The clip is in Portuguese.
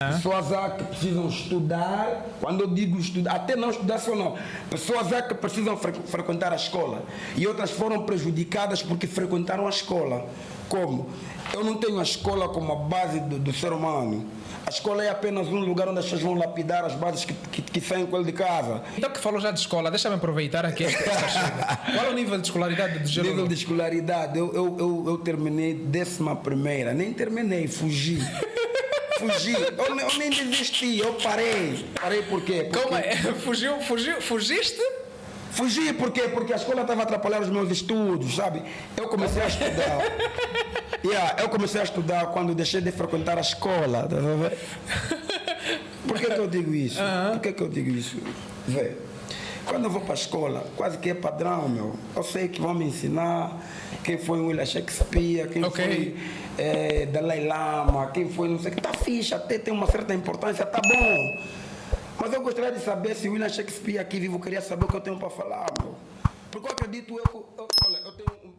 Pessoas há que precisam estudar, quando eu digo estudar, até não estudar só não. Pessoas há que precisam fre frequentar a escola e outras foram prejudicadas porque frequentaram a escola. Como? Eu não tenho a escola como a base do, do ser humano. A escola é apenas um lugar onde as pessoas vão lapidar as bases que, que, que saem com ele de casa. Então que falou já de escola, deixa-me aproveitar aqui. Qual é o nível de escolaridade de Jerônimo? Nível de escolaridade, eu, eu, eu, eu terminei décima primeira, nem terminei, fugi. Fugi, eu, eu, nem desisti, eu parei. Parei por quê? Porque... Como é? Fugiu, fugiu, fugiste? Fugi por quê? Porque a escola estava atrapalhando os meus estudos, sabe? Eu comecei a estudar. yeah, eu comecei a estudar quando deixei de frequentar a escola. Tá por que, que eu digo isso? Por que, que eu digo isso? Vê, quando eu vou para a escola, quase que é padrão, meu. Eu sei que vão me ensinar quem foi William Shakespeare, quem okay. foi é, Dalai Lama, quem foi não sei o que. Tá ficha, até tem uma certa importância, tá bom. Mas eu gostaria de saber se William Shakespeare aqui vivo queria saber o que eu tenho para falar, meu. Porque eu acredito, eu, eu, olha, eu tenho